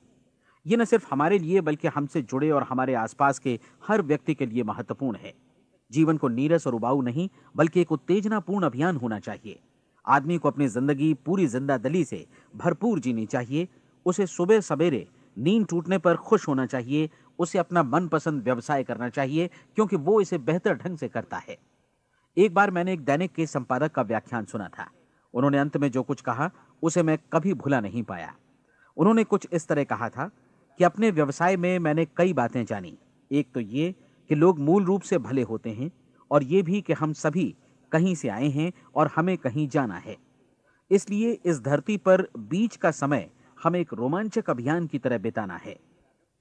ये न सिर्फ़ हमारे लिए, बल्कि हमसे जुड़े और हमारे आसपास के हर व्यक्ति के लिए महत्वपूर्ण है। जीवन को नीरस और उबाऊ नहीं, बल्कि एक उत्तेजनापूर्ण अभियान होना चाहिए। आदमी को अपनी ज़िंदगी पूरी जिंदादली से भरपूर जीनी चाहिए। उसे सुबह सवेरे नींद टूटने पर खुश होना चाहिए। उसे अपना मनपसंद व्यवसाय करना चाहिए, क्योंकि वो इसे बेहतर ढंग से करता है। एक बार मैंने एक दैनिक के संपादक का व्याख्यान सुना था। उन्होंने अंत में जो कुछ कहा, उसे मैं कभी भुला नहीं पाया। उन्होंने कुछ इस तरह कहा था कि अपने व्यवसाय में मैंने कई बातें जानी। एक तो ये कि लोग मूल रूप से भले होते हैं और ये भी कि हम सभी कहीं से आए हैं और हमें कहीं जाना है। इसलिए इस धरती पर बीच का समय हमें एक रोमांचक अभियान की तरह बिताना है।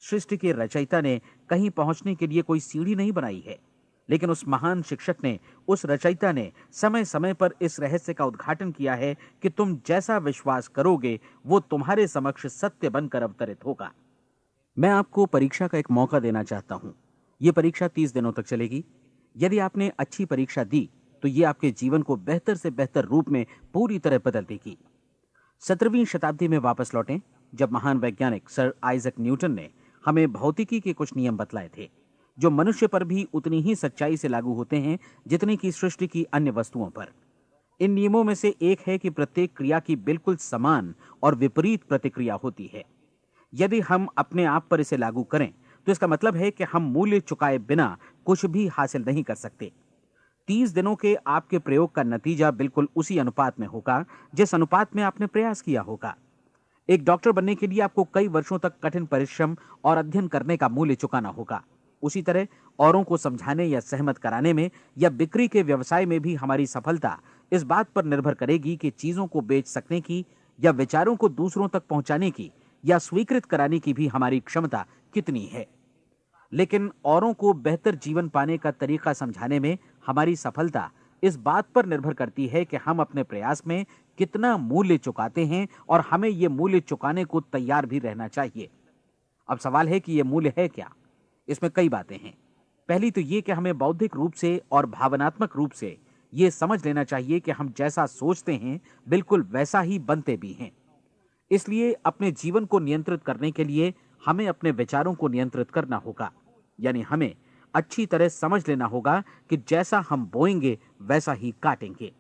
सृष्टि के रचयिता ने कहीं पहुँचने के लिए कोई सीढ़ी नहीं बनाई है, लेकिन उस महान शिक्षक ने, उस रचयिता ने समय समय पर इस रहस्य का उद्घाटन किया है कि तुम जैसा विश्वास करोगे, वो तुम्हारे समक्ष सत्य बनकर अवतरित होगा। मैं आपको परीक्षा का एक मौका देना चाहता हूँ। ये परीक्षा तीस दिनों तक चलेगी। यदि आपने अच्छी परीक्षा दी तो ये आपके जीवन को बेहतर से बेहतर रूप में पूरी तरह बदल देगी। सत्रहवीं शताब्दी में वापस लौटें, जब महान वैज्ञानिक सर आइजक न्यूटन ने हमें भौतिकी के कुछ नियम बतलाए थे, जो मनुष्य पर भी उतनी ही सच्चाई से लागू होते हैं जितनी की सृष्टि की अन्य वस्तुओं पर। इन नियमों में से एक है कि प्रत्येक क्रिया की बिल्कुल समान और विपरीत प्रतिक्रिया होती है। यदि हम अपने आप पर इसे लागू करें तो इसका मतलब है कि हम मूल्य चुकाए बिना कुछ भी हासिल नहीं कर सकते। तीस दिनों के आपके प्रयोग का नतीजा बिल्कुल उसी अनुपात में होगा, जिस अनुपात में आपने प्रयास किया होगा। एक डॉक्टर बनने के लिए आपको कई वर्षों तक कठिन परिश्रम और अध्ययन करने का मूल्य चुकाना होगा। उसी तरह औरों को समझाने या सहमत कराने में या बिक्री के व्यवसाय में भी हमारी सफलता इस बात पर निर्भर करेगी कि चीज़ों को बेच सकने की या विचारों को दूसरों तक पहुँचाने की या स्वीकृत कराने की भी हमारी क्षमता कितनी है। लेकिन औरों को बेहतर जीवन पाने का तरीका समझाने में हमारी सफलता इस बात पर निर्भर करती है कि हम अपने प्रयास में कितना मूल्य चुकाते हैं और हमें यह मूल्य चुकाने को तैयार भी रहना चाहिए। अब सवाल है कि यह मूल्य है क्या? इसमें कई बातें हैं। पहली तो ये कि हमें बौद्धिक रूप से और भावनात्मक रूप से ये समझ लेना चाहिए कि हम जैसा सोचते हैं, बिल्कुल वैसा ही बनते भी हैं। इसलिए अपने जीवन को नियंत्रित करने के लिए हमें अपने विचारों को नियंत्रित करना होगा। यानी हमें अच्छी तरह समझ लेना होगा कि जैसा हम बोएँगे, वैसा ही काटेंगे।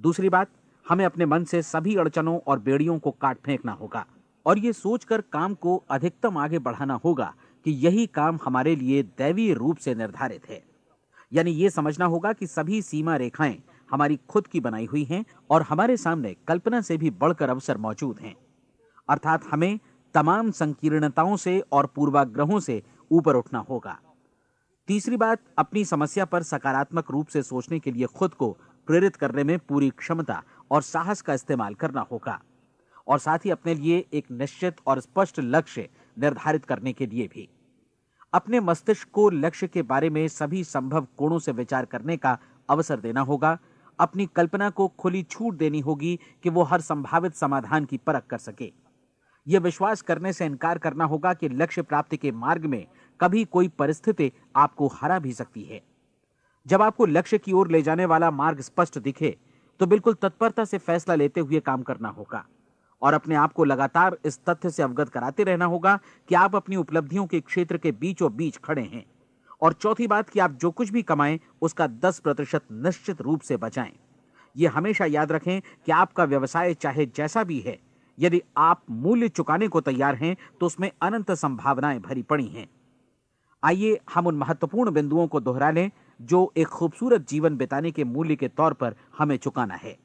दूसरी बात, हमें अपने मन से सभी अड़चनों और बेड़ियों को काट फेंकना होगा। और ये सोचकर काम को अधिकतम आगे बढ़ाना होगा कि यही काम हमारे लिए दैवीय रूप से निर्धारित है। यानी ये समझना होगा कि सभी सीमा रेखाएँ हमारी खुद की बनाई हुई हैं और हमारे सामने कल्पना से भी बढ़कर अवसर मौजूद हैं। अर्थात हमें तमाम संकीर्णताओं से और पूर्वाग्रहों से ऊपर उठना होगा। तीसरी बात, अपनी समस्या पर सकारात्मक रूप से सोचने के लिए खुद को प्रेरित करने में पूरी क्षमता और साहस का इस्तेमाल करना होगा और साथ ही अपने लिए एक निश्चित और स्पष्ट लक्ष्य निर्धारित करने के लिए भी। अपने मस्तिष्क को लक्ष्य के बारे में सभी संभव कोणों से विचार करने का अवसर देना होगा। अपनी कल्पना को खुली छूट देनी होगी कि वो हर संभावित समाधान की परख कर सके। यह विश्वास करने से इनकार करना होगा कि लक्ष्य प्राप्ति के मार्ग में कभी कोई परिस्थिति आपको हरा भी सकती है। जब आपको लक्ष्य की ओर ले जाने वाला मार्ग स्पष्ट दिखे तो बिल्कुल तत्परता से फैसला लेते हुए काम करना होगा और अपने आप को लगातार इस तथ्य से अवगत कराते रहना होगा कि आप अपनी उपलब्धियों के क्षेत्र के बीचों बीच खड़े हैं और चौथी बात कि आप जो कुछ भी कमाएँ, उसका 10 प्रतिशत निश्चित रूप से बचाएँ। यह हमेशा याद रखें कि आपका व्यवसाय चाहे जैसा भी है यदि आप मूल्य चुकाने को तैयार हैं तो उसमें अनंत संभावनाएँ भरी पड़ी हैं। आइए हम उन महत्वपूर्ण बिंदुओं को दोहरा लें, जो एक खूबसूरत जीवन बिताने के मूल्य के तौर पर हमें चुकाना है।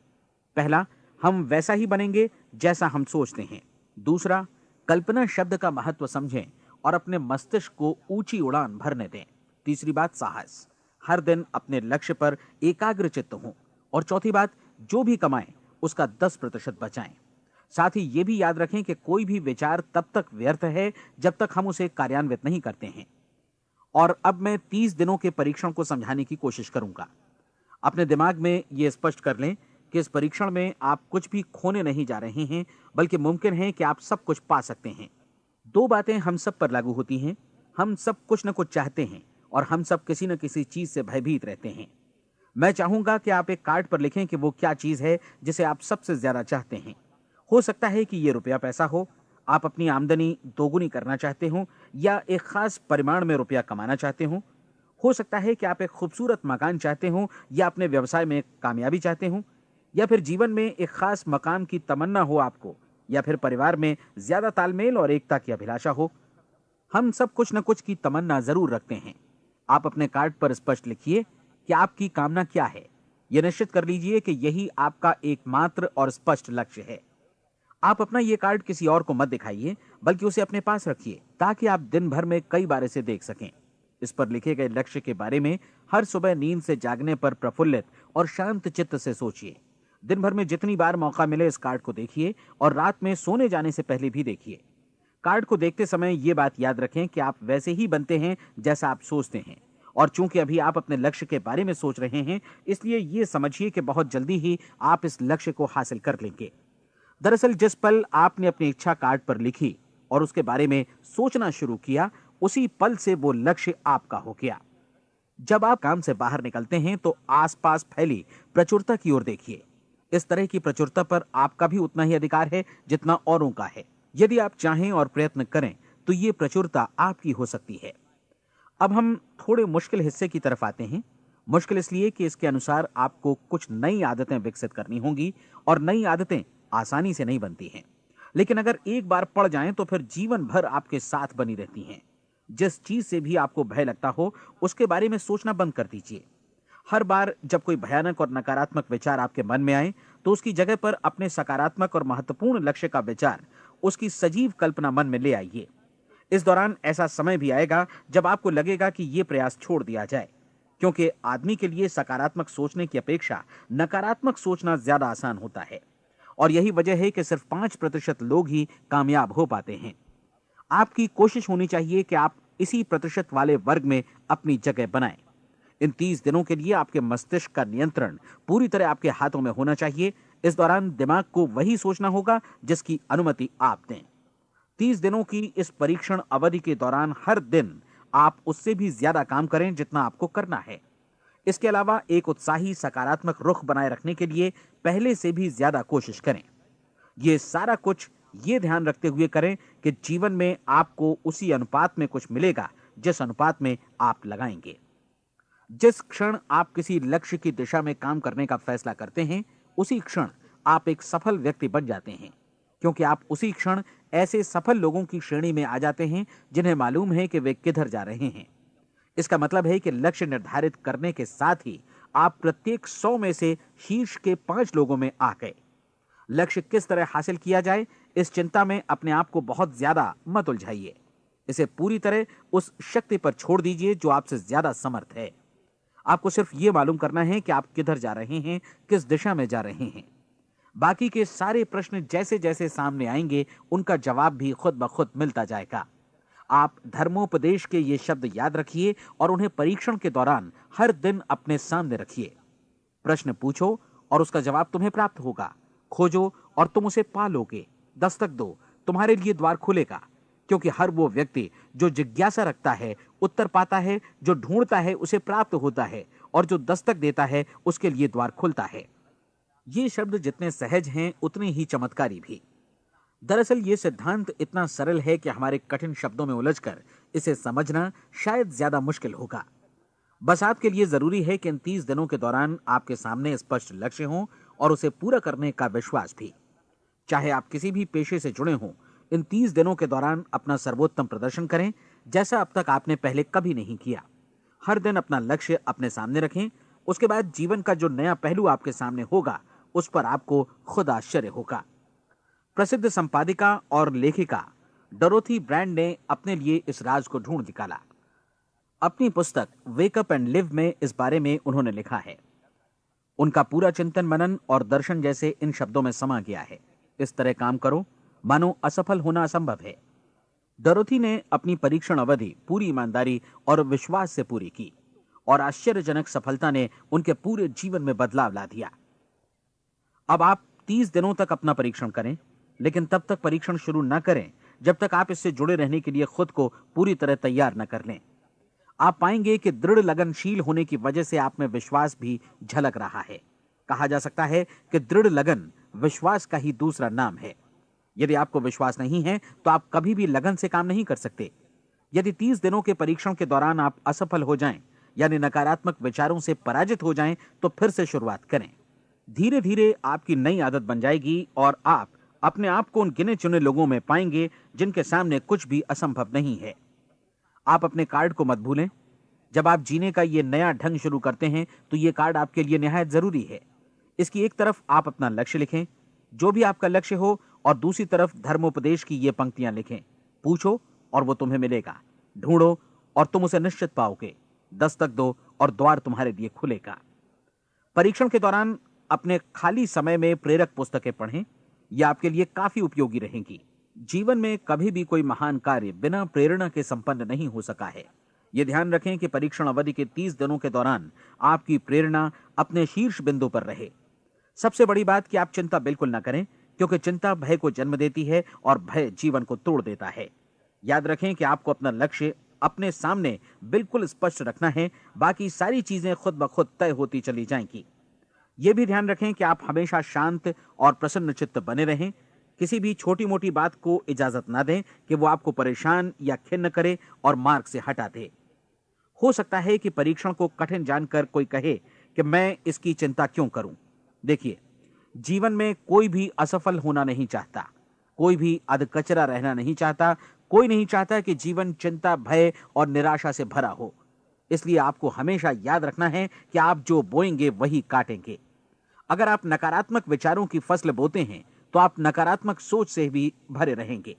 पहला, हम वैसा ही बनेंगे जैसा हम सोचते हैं। दूसरा, कल्पना शब्द का महत्व समझें और अपने मस्तिष्क को ऊँची उड़ान भरने दें। तीसरी बात, साहस। हर दिन अपने लक्ष्य पर एकाग्र चित्त हों और चौथी बात, जो भी कमाएँ, उसका दस प्रतिशत बचाएँ। साथ ही ये भी याद रखें कि कोई भी विचार तब तक व्यर्थ है जब तक हम उसे कार्यान्वित नहीं करते हैं। और अब मैं तीस दिनों के परीक्षण को समझाने की कोशिश करूँगा। अपने दिमाग में ये स्पष्ट कर लें कि इस परीक्षण में आप कुछ भी खोने नहीं जा रहे हैं, बल्कि मुमकिन है कि आप सब कुछ पा सकते हैं। दो बातें हम सब पर लागू होती हैं। हम सब कुछ न कुछ चाहते हैं और हम सब किसी न किसी चीज़ से भयभीत रहते हैं। मैं चाहूँगा कि आप एक कार्ड पर लिखें कि वो क्या चीज़ है जिसे आप सबसे ज़्यादा चाहते हैं। हो सकता है कि ये रुपया पैसा हो। आप अपनी आमदनी दोगुनी करना चाहते हो या एक खास परिमाण में रुपया कमाना चाहते हो। हो सकता है कि आप एक खूबसूरत मकान चाहते हो या अपने व्यवसाय में कामयाबी चाहते हो, या फिर जीवन में एक खास मकाम की तमन्ना हो आपको, या फिर परिवार में ज़्यादा तालमेल और एकता की अभिलाषा हो। हम सब कुछ न कुछ की तमन्ना ज़रूर रखते हैं। आप अपने कार्ड पर स्पष्ट लिखिए कि आपकी कामना क्या है। यह निश्चित कर लीजिए कि यही आपका एकमात्र और स्पष्ट लक्ष्य है। आप अपना ये कार्ड किसी और को मत दिखाइए, बल्कि उसे अपने पास रखिए, ताकि आप दिन भर में कई बार इसे देख सकें। इस पर लिखे गए लक्ष्य के बारे में हर सुबह नींद से जागने पर प्रफुल्लित और शांत चित्त से सोचिए। दिन भर में जितनी बार मौका मिले इस कार्ड को देखिए और रात में सोने जाने से पहले भी देखिए। कार्ड को देखते समय ये बात याद रखें कि आप वैसे ही बनते हैं जैसा आप सोचते हैं। और चूँकि अभी आप अपने लक्ष्य के बारे में सोच रहे हैं, इसलिए ये समझिए कि बहुत जल्दी ही आप इस लक्ष्य को हासिल कर लेंगे। दरअसल जिस पल आपने अपनी इच्छा कार्ड पर लिखी और उसके बारे में सोचना शुरू किया, उसी पल से वो लक्ष्य आपका हो गया। जब आप काम से बाहर निकलते हैं तो आसपास फैली प्रचुरता की ओर देखिए। इस तरह की प्रचुरता पर आपका भी उतना ही अधिकार है जितना औरों का है। यदि आप चाहें और प्रयत्न करें तो ये प्रचुरता आपकी हो सकती है। अब हम थोड़े मुश्किल हिस्से की तरफ़ आते हैं। मुश्किल इसलिए कि इसके अनुसार आपको कुछ नई आदतें विकसित करनी होंगी और नई आदतें आसानी से नहीं बनती हैं। लेकिन अगर एक बार पड़ जाएँ तो फिर जीवन भर आपके साथ बनी रहती हैं। जिस चीज़ से भी आपको भय लगता हो, उसके बारे में सोचना बंद कर दीजिए। हर बार जब कोई भयानक और नकारात्मक विचार आपके मन में आए तो उसकी जगह पर अपने सकारात्मक और महत्वपूर्ण लक्ष्य का विचार, उसकी सजीव कल्पना मन में ले आइए। इस दौरान ऐसा समय भी आएगा जब आपको लगेगा कि यह प्रयास छोड़ दिया जाए। क्योंकि आदमी के लिए सकारात्मक सोचने की अपेक्षा नकारात्मक सोचना ज़्यादा आसान होता है। और यही वजह है कि सिर्फ़ पाँच प्रतिशत लोग ही कामयाब हो पाते हैं। आपकी कोशिश होनी चाहिए कि आप इसी प्रतिशत वाले वर्ग में अपनी जगह बनाएँ। इन तीस दिनों के लिए आपके मस्तिष्क का नियंत्रण पूरी तरह आपके हाथों में होना चाहिए। इस दौरान दिमाग को वही सोचना होगा जिसकी अनुमति आप दें। तीस दिनों की इस परीक्षण अवधि के दौरान हर दिन आप उससे भी ज़्यादा काम करें जितना आपको करना है। इसके अलावा एक उत्साही, सकारात्मक रुख बनाए रखने के लिए पहले से भी ज़्यादा कोशिश करें। ये सारा कुछ ये ध्यान रखते हुए करें कि जीवन में आपको उसी अनुपात में कुछ मिलेगा जिस अनुपात में आप लगाएँगे। जिस क्षण आप किसी लक्ष्य की दिशा में काम करने का फैसला करते हैं, उसी क्षण आप एक सफल व्यक्ति बन जाते हैं। क्योंकि आप उसी क्षण ऐसे सफल लोगों की श्रेणी में आ जाते हैं जिन्हें मालूम है कि वे किधर जा रहे हैं। इसका मतलब है कि लक्ष्य निर्धारित करने के साथ ही आप प्रत्येक सौ में से शीर्ष के पाँच लोगों में आ गए। लक्ष्य किस तरह हासिल किया जाए, इस चिंता में अपने आप को बहुत ज़्यादा मत उलझाइए। इसे पूरी तरह उस शक्ति पर छोड़ दीजिए जो आपसे ज़्यादा समर्थ है। आपको सिर्फ़ ये मालूम करना है कि आप किधर जा रहे हैं, किस दिशा में जा रहे हैं। बाकी के सारे प्रश्न जैसे जैसे सामने आएँगे, उनका जवाब भी खुद ब खुद मिलता जाएगा। आप धर्मोपदेश के ये शब्द याद रखिए और उन्हें परीक्षण के दौरान हर दिन अपने सामने रखिए। प्रश्न पूछो और उसका जवाब तुम्हें प्राप्त होगा। खोजो और तुम उसे पा लोगे। दस्तक दो। तुम्हारे लिए द्वार खुलेगा, क्योंकि हर वो व्यक्ति जो जिज्ञासा रखता है, उत्तर पाता है, जो ढूंढता है, उसे प्राप्त होता है और जो दस्तक देता है, उसके लिए द्वार खुलता है। ये शब्द जितने सहज हैं, उतने ही चमत्कारी भी। दरअसल ये सिद्धांत इतना सरल है कि हमारे कठिन शब्दों में उलझकर इसे समझना शायद ज़्यादा मुश्किल होगा। बस आपके लिए ज़रूरी है कि इन तीस दिनों के दौरान आपके सामने स्पष्ट लक्ष्य हो और उसे पूरा करने का विश्वास भी। चाहे आप किसी भी पेशे से जुड़े हों, इन तीस दिनों के दौरान अपना सर्वोत्तम प्रदर्शन करें, जैसा अब तक आपने पहले कभी नहीं किया। हर दिन अपना लक्ष्य अपने सामने रखें, उसके बाद जीवन का जो नया पहलू आपके सामने होगा, उस पर आपको खुद आश्चर्य होगा। प्रसिद्ध संपादिका और लेखिका डरोथी ब्रांड ने अपने लिए इस राज को ढूंढ निकाला। अपनी पुस्तक वेकअप एंड लिव में इस बारे में उन्होंने लिखा है। उनका पूरा चिंतन मनन और दर्शन जैसे इन शब्दों में समा गया है। इस तरह काम करो, मानो असफल होना असंभव है। डरोथी ने अपनी परीक्षण अवधि, पूरी ईमानदारी और विश्वास से पूरी की और आश्चर्यजनक सफलता ने उनके पूरे जीवन में बदलाव ला दिया। अब आप तीस दिनों तक अपना परीक्षण करें। लेकिन तब तक परीक्षण शुरू न करें, जब तक आप इससे जुड़े रहने के लिए खुद को पूरी तरह तैयार न कर लें। आप पाएँगे कि दृढ़ लगनशील होने की वजह से आप में विश्वास भी झलक रहा है। कहा जा सकता है कि दृढ़ लगन विश्वास का ही दूसरा नाम है। यदि आपको विश्वास नहीं है तो आप कभी भी लगन से काम नहीं कर सकते। यदि तीस दिनों के परीक्षण के दौरान आप असफल हो जाएँ, यानी नकारात्मक विचारों से पराजित हो जाएँ तो फिर से शुरुआत करें। धीरे धीरे आपकी नई आदत बन जाएगी और आप अपने आप को उन गिने चुने लोगों में पाएँगे जिनके सामने कुछ भी असंभव नहीं है। आप अपने कार्ड को मत भूलें। जब आप जीने का ये नया ढंग शुरू करते हैं तो ये कार्ड आपके लिए निहायत ज़रूरी है। इसकी एक तरफ़ आप अपना लक्ष्य लिखें, जो भी आपका लक्ष्य हो, और दूसरी तरफ़ धर्मोपदेश की ये पंक्तियाँ लिखें। पूछो, और वो तुम्हें मिलेगा। ढूंढो, और तुम उसे निश्चित पाओगे। दस्तक दो, और द्वार तुम्हारे लिए खुलेगा। परीक्षण के दौरान अपने खाली समय में प्रेरक पुस्तकें पढ़ें। यह आपके लिए काफ़ी उपयोगी रहेंगी। जीवन में कभी भी कोई महान कार्य बिना प्रेरणा के संपन्न नहीं हो सका है। यह ध्यान रखें कि परीक्षण अवधि के तीस दिनों के दौरान आपकी प्रेरणा अपने शीर्ष बिंदु पर रहे। सबसे बड़ी बात कि आप चिंता बिल्कुल ना करें, क्योंकि चिंता भय को जन्म देती है और भय जीवन को तोड़ देता है। याद रखें कि आपको अपना लक्ष्य अपने सामने बिल्कुल स्पष्ट रखना है, बाकी सारी चीज़ें खुद ब खुद तय होती चली जाएँगी। यह भी ध्यान रखें कि आप हमेशा शांत और प्रसन्न चित्त बने रहें। किसी भी छोटी मोटी बात को इजाज़त ना दें कि वो आपको परेशान या खिन्न करे और मार्ग से हटा दे। हो सकता है कि परीक्षण को कठिन जानकर कोई कहे कि मैं इसकी चिंता क्यों करूँ? देखिए, जीवन में कोई भी असफल होना नहीं चाहता, कोई भी अधकचरा रहना नहीं चाहता, कोई नहीं चाहता कि जीवन चिंता, भय और निराशा से भरा हो। इसलिए आपको हमेशा याद रखना है कि आप जो बोएँगे, वही काटेंगे। अगर आप नकारात्मक विचारों की फ़सल बोते हैं तो आप नकारात्मक सोच से भी भरे रहेंगे।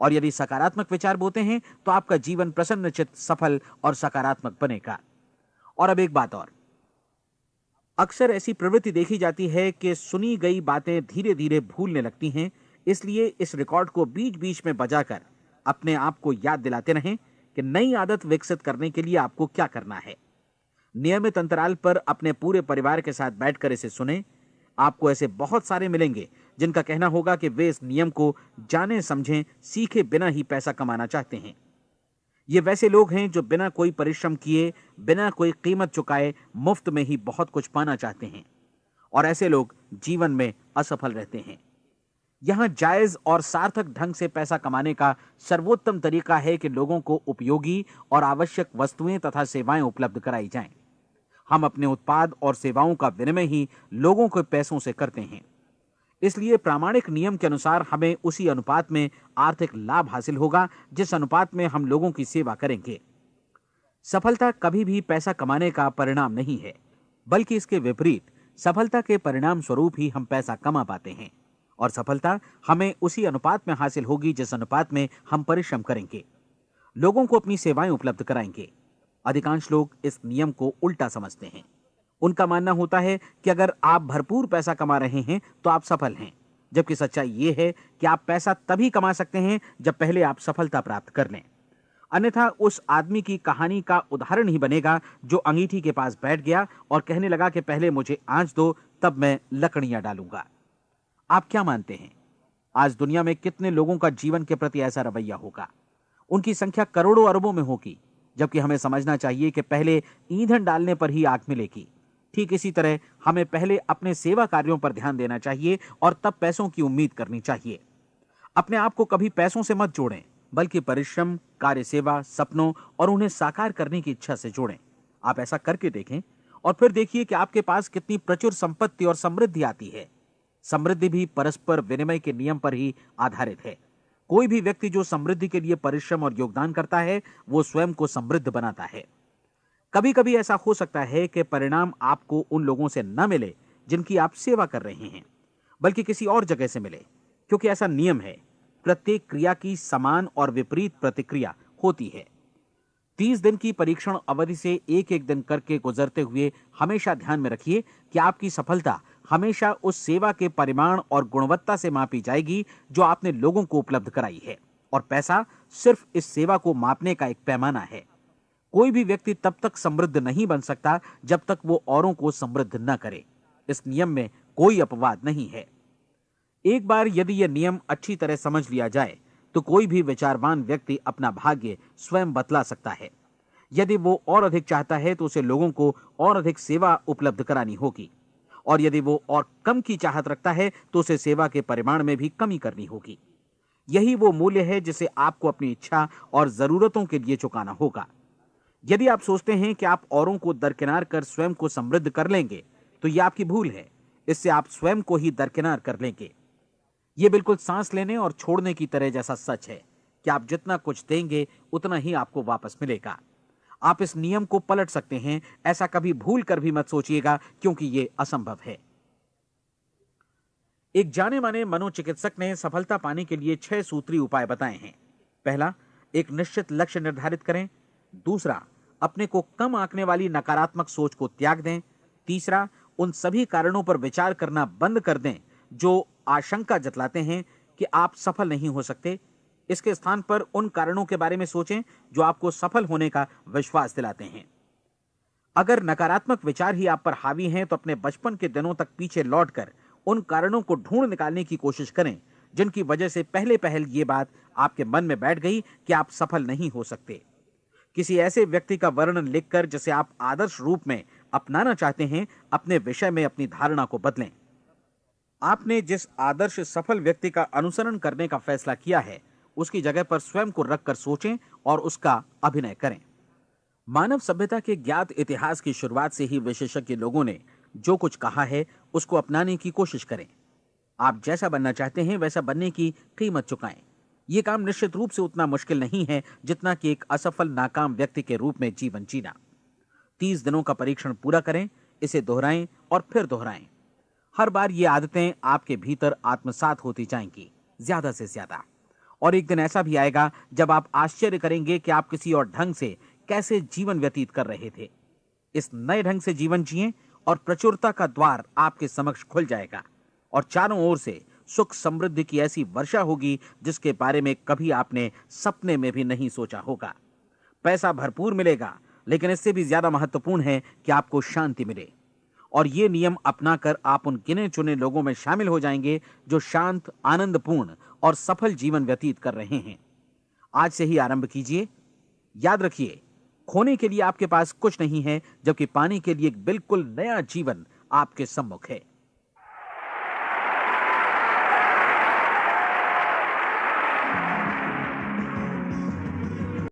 और यदि सकारात्मक विचार बोते हैं तो आपका जीवन प्रसन्नचित सफल और सकारात्मक बनेगा। और अब एक बात और। अक्सर ऐसी प्रवृत्ति देखी जाती है कि सुनी गई बातें धीरे धीरे भूलने लगती हैं, इसलिए इस रिकॉर्ड को बीच बीच में बजाकर अपने आप को याद दिलाते रहें कि नई आदत विकसित करने के लिए आपको क्या करना है। नियमित अंतराल पर अपने पूरे परिवार के साथ बैठकर इसे सुने। आपको ऐसे बहुत सारे मिलेंगे, जिनका कहना होगा कि वे इस नियम को जाने, समझें, सीखे बिना ही पैसा कमाना चाहते हैं। ये वैसे लोग हैं जो बिना कोई परिश्रम किए, बिना कोई कीमत चुकाए मुफ़्त में ही बहुत कुछ पाना चाहते हैं। और ऐसे लोग जीवन में असफल रहते हैं। यहाँ जायज़ और सार्थक ढंग से पैसा कमाने का सर्वोत्तम तरीका है कि लोगों को उपयोगी और आवश्यक वस्तुएँ तथा सेवाएँ उपलब्ध कराई जाएँ। हम अपने उत्पाद और सेवाओं का विनिमय ही लोगों के पैसों से करते हैं। इसलिए प्रामाणिक नियम के अनुसार हमें उसी अनुपात में आर्थिक लाभ हासिल होगा, जिस अनुपात में हम लोगों की सेवा करेंगे। सफलता कभी भी पैसा कमाने का परिणाम नहीं है, बल्कि इसके विपरीत, सफलता के परिणाम स्वरूप ही हम पैसा कमा पाते हैं। और सफलता हमें उसी अनुपात में हासिल होगी जिस अनुपात में हम परिश्रम करेंगे। लोगों को अपनी सेवाएँ उपलब्ध कराएँगे। अधिकांश लोग इस नियम को उल्टा समझते हैं। उनका मानना होता है कि अगर आप भरपूर पैसा कमा रहे हैं तो आप सफल हैं। जबकि सच्चाई ये है कि आप पैसा तभी कमा सकते हैं जब पहले आप सफलता प्राप्त कर लें। अन्यथा उस आदमी की कहानी का उदाहरण ही बनेगा जो अंगीठी के पास बैठ गया और कहने लगा कि पहले मुझे आँच दो, तब मैं लकड़ियाँ डालूँगा। आप क्या मानते हैं? आज दुनिया में कितने लोगों का जीवन के प्रति ऐसा रवैया होगा? उनकी संख्या करोड़ों अरबों में होगी, जबकि हमें समझना चाहिए कि पहले ईंधन डालने पर ही आग मिलेगी। ठीक इसी तरह हमें पहले अपने सेवा कार्यों पर ध्यान देना चाहिए और तब पैसों की उम्मीद करनी चाहिए। अपने आप को कभी पैसों से मत जोड़ें, बल्कि परिश्रम कार्य सेवा सपनों और उन्हें साकार करने की इच्छा से जोड़ें। आप ऐसा करके देखें और फिर देखिए कि आपके पास कितनी प्रचुर संपत्ति और समृद्धि आती है। समृद्धि भी परस्पर विनिमय के नियम पर ही आधारित है। कोई भी व्यक्ति जो समृद्धि के लिए परिश्रम और योगदान करता है, वो स्वयं को समृद्ध बनाता है। कभी कभी ऐसा हो सकता है कि परिणाम आपको उन लोगों से न मिले, जिनकी आप सेवा कर रहे हैं, बल्कि किसी और जगह से मिले, क्योंकि ऐसा नियम है। प्रत्येक क्रिया की समान और विपरीत प्रतिक्रिया होती है। तीस दिन की परीक्षण अवधि से एक एक दिन करके गुजरते हुए हमेशा ध्यान में रखिए कि आपकी सफलता हमेशा उस सेवा के परिमाण और गुणवत्ता से मापी जाएगी जो आपने लोगों को उपलब्ध कराई है। और पैसा सिर्फ़ इस सेवा को मापने का एक पैमाना है। कोई भी व्यक्ति तब तक समृद्ध नहीं बन सकता जब तक वो औरों को समृद्ध न करे। इस नियम में कोई अपवाद नहीं है। एक बार यदि यह नियम अच्छी तरह समझ लिया जाए तो कोई भी विचारवान व्यक्ति अपना भाग्य स्वयं बतला सकता है। यदि वो और अधिक चाहता है तो उसे लोगों को और अधिक सेवा उपलब्ध करानी होगी। और यदि वो और कम की चाहत रखता है तो उसे सेवा के परिमाण में भी कमी करनी होगी। यही वो मूल्य है जिसे आपको अपनी इच्छा और जरूरतों के लिए चुकाना होगा। यदि आप सोचते हैं कि आप औरों को दरकिनार कर स्वयं को समृद्ध कर लेंगे तो यह आपकी भूल है। इससे आप स्वयं को ही दरकिनार कर लेंगे। यह बिल्कुल सांस लेने और छोड़ने की तरह जैसा सच है। कि आप जितना कुछ देंगे, उतना ही आपको वापस मिलेगा। आप इस नियम को पलट सकते हैं, ऐसा कभी भूल कर भी मत सोचिएगा, क्योंकि यह असंभव है। एक जाने माने मनोचिकित्सक ने सफलता पाने के लिए छह सूत्री उपाय बताए हैं। पहला, एक निश्चित लक्ष्य निर्धारित करें। दूसरा, अपने को कम आंकने वाली नकारात्मक सोच को त्याग दें। तीसरा, उन सभी कारणों पर विचार करना बंद कर दें, जो आशंका जतलाते हैं कि आप सफल नहीं हो सकते। इसके स्थान पर उन कारणों के बारे में सोचें जो आपको सफल होने का विश्वास दिलाते हैं। अगर नकारात्मक विचार ही आप पर हावी हैं तो अपने बचपन के दिनों तक पीछे लौटकर उन कारणों को ढूंढ निकालने की कोशिश करें, जिनकी वजह से पहले पहल ये बात आपके मन में बैठ गई कि आप सफल नहीं हो सकते। किसी ऐसे व्यक्ति का वर्णन लिखकर जिसे आप आदर्श रूप में अपनाना चाहते हैं, अपने विषय में अपनी धारणा को बदलें। आपने जिस आदर्श सफल व्यक्ति का अनुसरण करने का फैसला किया है उसकी जगह पर स्वयं को रखकर सोचें और उसका अभिनय करें। मानव सभ्यता के ज्ञात इतिहास की शुरुआत से ही विशेषज्ञ लोगों ने जो कुछ कहा है, उसको अपनाने की कोशिश करें। आप जैसा बनना चाहते हैं, वैसा बनने की कीमत चुकाएँ। यह काम निश्चित रूप से उतना मुश्किल नहीं है, जितना कि एक असफल, नाकाम व्यक्ति के रूप में जीवन जीना। तीस दिनों का परीक्षण पूरा करें, इसे दोहराएँ और फिर दोहराएँ। हर बार ये आदतें आपके भीतर आत्मसात होती जाएँगी, ज़्यादा से ज़्यादा। और एक दिन ऐसा भी आएगा, जब आप आश्चर्य करेंगे कि आप किसी और ढंग से कैसे जीवन व्यतीत कर रहे थे। इस नए ढंग से जीवन जिए और प्रचुरता का द्वार आपके समक्ष खुल जाएगा और चारों ओर से सुख समृद्धि की ऐसी वर्षा होगी, जिसके बारे में कभी आपने सपने में भी नहीं सोचा होगा। पैसा भरपूर मिलेगा, लेकिन इससे भी ज़्यादा महत्वपूर्ण है कि आपको शांति मिले। और ये नियम अपनाकर आप उन गिने चुने लोगों में शामिल हो जाएँगे, जो शांत, आनंदपूर्ण और सफल जीवन व्यतीत कर रहे हैं। आज से ही आरंभ कीजिए। याद रखिए, खोने के लिए आपके पास कुछ नहीं है, जबकि पाने के लिए एक बिल्कुल नया जीवन आपके सम्मुख है।